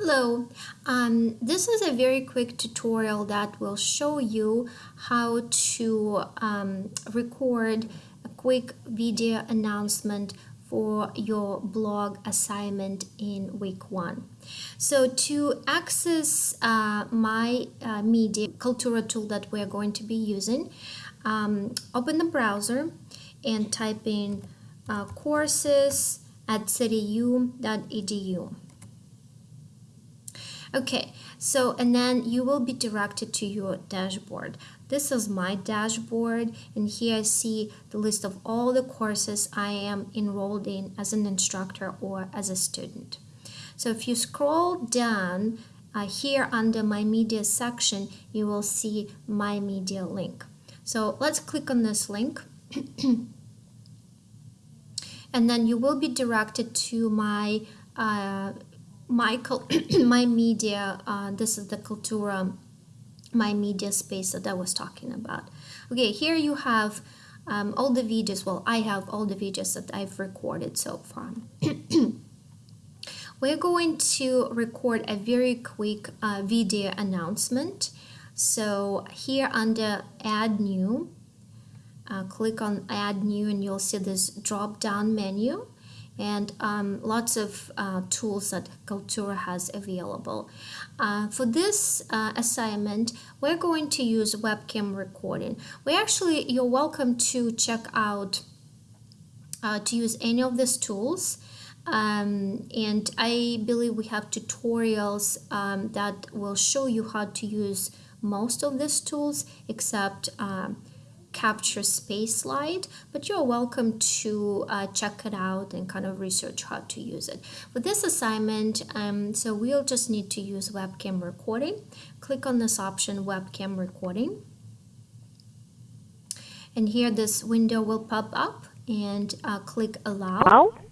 Hello, um, this is a very quick tutorial that will show you how to um, record a quick video announcement for your blog assignment in week one. So to access uh, my uh, media Kaltura tool that we're going to be using, um, open the browser and type in uh, courses at cityu.edu. Okay, so and then you will be directed to your dashboard. This is my dashboard and here I see the list of all the courses I am enrolled in as an instructor or as a student. So if you scroll down uh, here under my media section, you will see my media link. So let's click on this link. and then you will be directed to my uh, my my media uh, this is the Kaltura my media space that I was talking about. Okay here you have um, all the videos well I have all the videos that I've recorded so far. We're going to record a very quick uh, video announcement. So here under add new uh, click on add new and you'll see this drop down menu and um, lots of uh, tools that Kaltura has available. Uh, for this uh, assignment, we're going to use webcam recording. We actually, you're welcome to check out, uh, to use any of these tools. Um, and I believe we have tutorials um, that will show you how to use most of these tools except um, capture space slide, but you're welcome to uh, check it out and kind of research how to use it. For this assignment, um, so we'll just need to use webcam recording. Click on this option, webcam recording. And here this window will pop up and uh, click allow.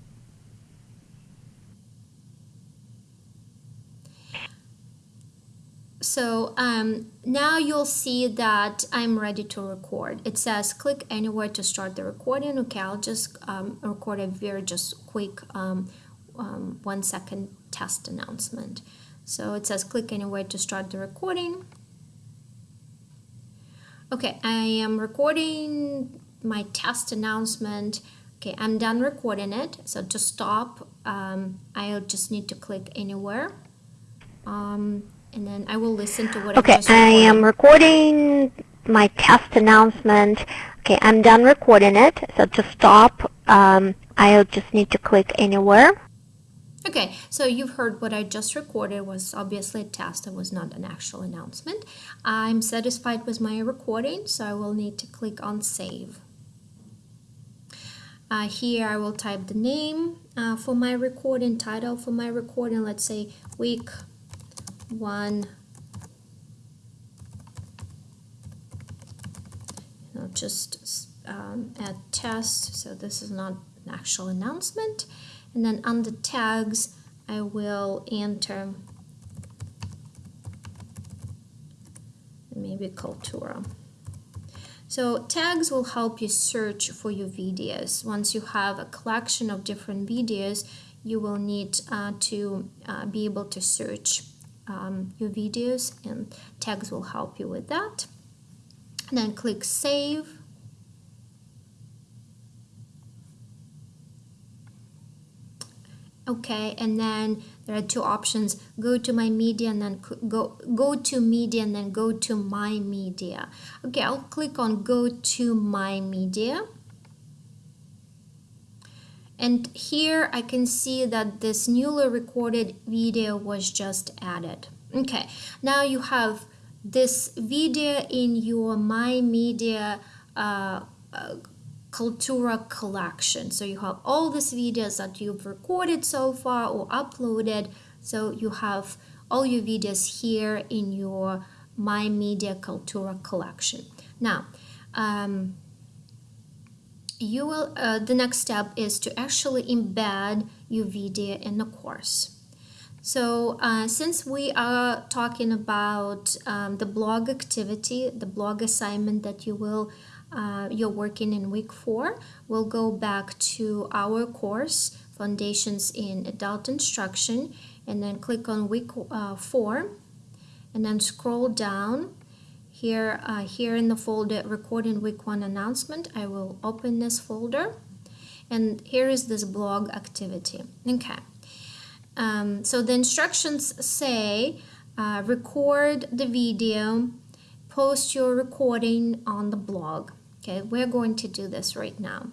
So um, now you'll see that I'm ready to record. It says click anywhere to start the recording. Okay, I'll just um, record a very just quick um, um, one second test announcement. So it says click anywhere to start the recording. Okay, I am recording my test announcement. Okay, I'm done recording it. So to stop, um, I'll just need to click anywhere. Um, and then I will listen to what okay, I am recording my test announcement. Okay, I'm done recording it. So to stop, um, I'll just need to click anywhere. Okay, so you've heard what I just recorded was obviously a test. It was not an actual announcement. I'm satisfied with my recording, so I will need to click on save. Uh, here I will type the name uh, for my recording, title for my recording, let's say week one. You know just um, add test so this is not an actual announcement. And then under tags I will enter maybe Kaltura. so tags will help you search for your videos. Once you have a collection of different videos you will need uh, to uh, be able to search um, your videos and tags will help you with that. Then click save. Okay, and then there are two options. Go to my media and then go, go to media and then go to my media. Okay, I'll click on go to my media. And here I can see that this newly recorded video was just added. Okay, now you have this video in your My Media uh, uh, Kaltura collection. So you have all these videos that you've recorded so far or uploaded. So you have all your videos here in your My Media Kaltura collection. Now, um, you will uh, the next step is to actually embed your video in the course. So uh, since we are talking about um, the blog activity the blog assignment that you will uh, you're working in week four we'll go back to our course foundations in adult instruction and then click on week uh, 4 and then scroll down here uh, here in the folder recording week 1 announcement. I will open this folder. And here is this blog activity. Okay. Um, so the instructions say uh, record the video post your recording on the blog. Okay we're going to do this right now.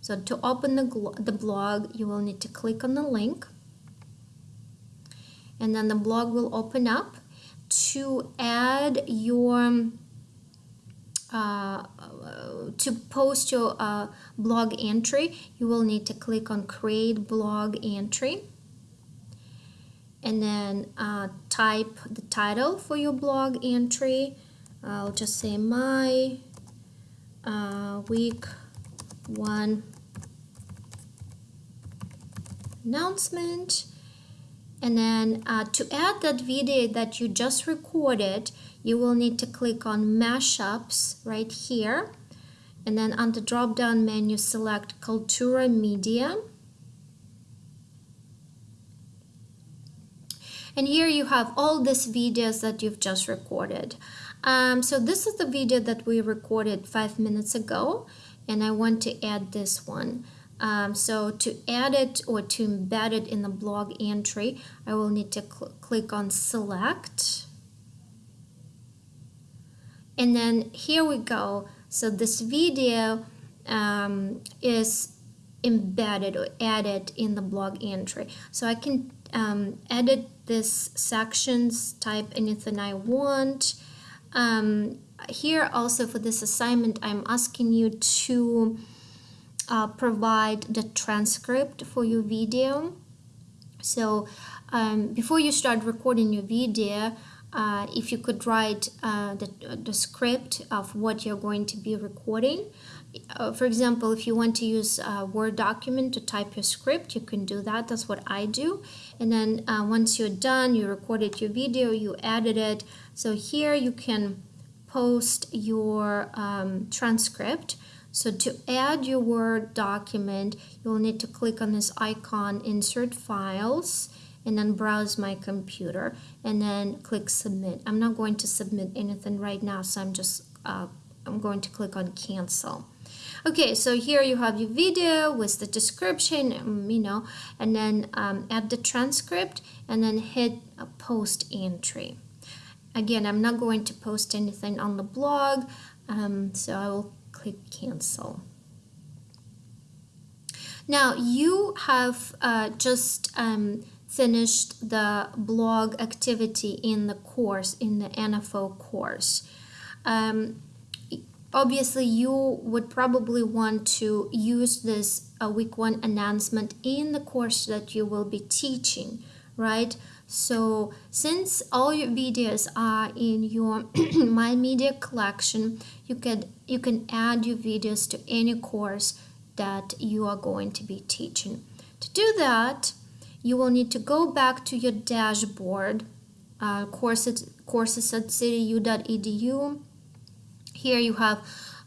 So to open the, the blog you will need to click on the link. And then the blog will open up to add your uh, to post your uh, blog entry you will need to click on create blog entry. And then uh, type the title for your blog entry. I'll just say my uh, week one announcement and then uh, to add that video that you just recorded, you will need to click on mashups right here. And then on the drop down menu, select Kaltura Media. And here you have all these videos that you've just recorded. Um, so this is the video that we recorded five minutes ago. And I want to add this one. Um, so to add it or to embed it in the blog entry, I will need to cl click on select. And then here we go. So this video um, is embedded or added in the blog entry. So I can um, edit this sections, type anything I want. Um, here also for this assignment, I'm asking you to uh, provide the transcript for your video. So um, before you start recording your video, uh, if you could write uh, the, the script of what you're going to be recording. Uh, for example, if you want to use a Word document to type your script, you can do that. That's what I do. And then uh, once you're done, you recorded your video, you added it. So here you can post your um, transcript. So to add your Word document, you'll need to click on this icon, Insert Files, and then browse my computer, and then click Submit. I'm not going to submit anything right now, so I'm just uh, I'm going to click on Cancel. Okay, so here you have your video with the description, um, you know, and then um, add the transcript, and then hit a Post Entry. Again, I'm not going to post anything on the blog, um, so I will click cancel. Now you have uh, just um, finished the blog activity in the course, in the NFO course. Um, obviously you would probably want to use this uh, week one announcement in the course that you will be teaching, right? So since all your videos are in your My Media collection, you can you can add your videos to any course that you are going to be teaching. To do that, you will need to go back to your dashboard, uh, courses, courses at cityu.edu. Here you have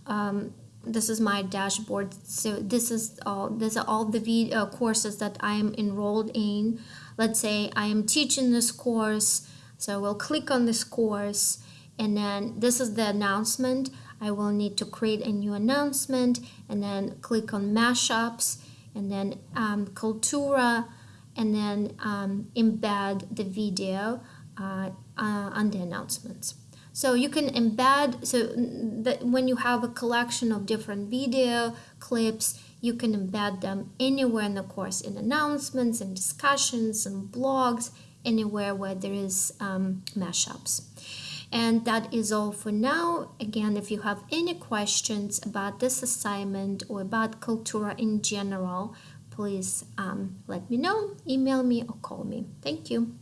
um, this is my dashboard. So this is all these are all the uh, courses that I am enrolled in. Let's say I am teaching this course, so we'll click on this course and then this is the announcement. I will need to create a new announcement and then click on mashups and then um, Kaltura and then um, embed the video uh, uh, on the announcements. So you can embed, so that when you have a collection of different video clips, you can embed them anywhere in the course, in announcements and discussions and blogs, anywhere where there is um, mashups. And that is all for now. Again, if you have any questions about this assignment or about Kaltura in general, please um, let me know, email me or call me. Thank you.